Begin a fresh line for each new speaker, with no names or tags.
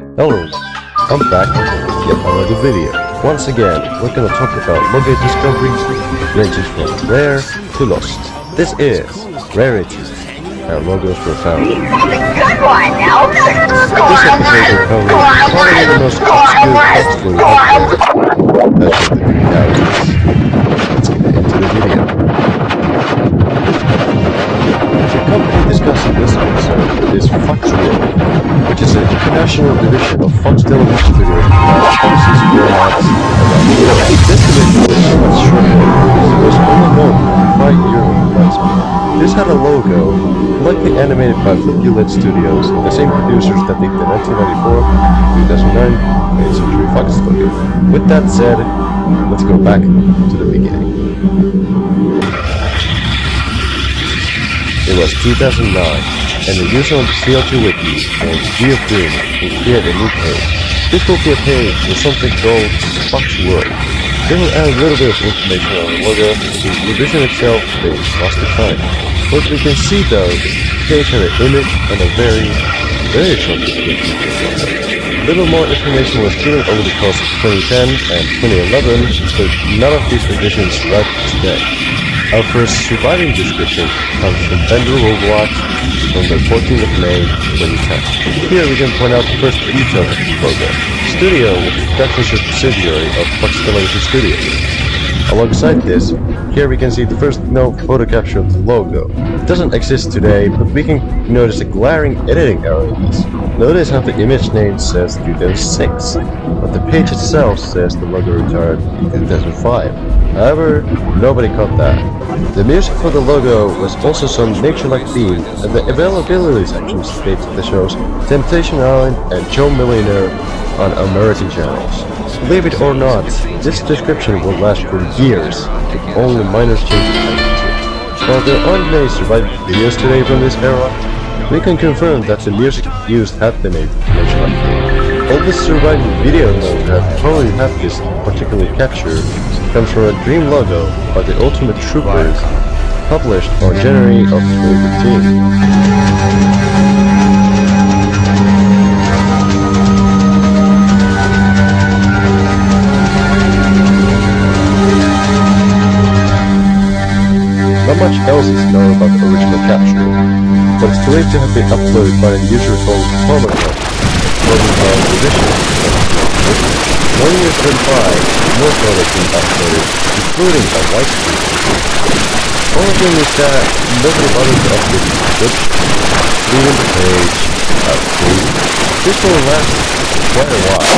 Hello, I'm back with yet another video. Once again, we're gonna talk about logo discoveries ranges from rare to lost. This is Rarity, how logos were found. This episode will cover probably the most obscure backstory out there. That's what the realities. Let's get into the video. The company discussing this episode is Fox World, which is an international division of Fox Television Studios that houses formats around. This division was shorter because it was only known 5 euro lifespan. This had a logo, likely animated by Fluculent Studios, the same producers that did the 1994-2009 20th Century Fox logo. With that said, let's go back to the beginning. It was 2009, and the user on the CL2 wiki named G of Doom will create a new page. This will be a page with something called Fox World. They will add a little bit of information on the the revision itself being lost to time. What we can see though, the page had an image and a very, very short description the. Little more information was given over the course of 2010 and 2011, but none of these revisions survived today. Our first surviving description comes from Bender Overwatch from the 14th of May 2010. Here we can point out the first detail of the logo. Studio was a production subsidiary of Television Studios. Alongside this, here we can see the first no photo capture of the logo. It doesn't exist today, but we can notice a glaring editing error in this. Notice how the image name says 2006, but the page itself says the logo retired in 2005. However, nobody caught that. The music for the logo was also some nature-like theme, and the availability section states the shows Temptation Island and Joe Millionaire on American channels. Believe it or not, this description will last for years, with only minor changes there aren't many surviving videos today from this era, we can confirm that the music used had been a nature-like. All the surviving video known that probably have this particular capture comes from a dream logo by the Ultimate Troopers, published on January of 2015. Much else is known about the original capture, but it's believed to have been uploaded by a user called Formula, according to our edition. One year went by, more photos been uploaded, including a white screen. Only thing is that nobody bothered to update the description, leaving the page uh, out free. This will last quite a while.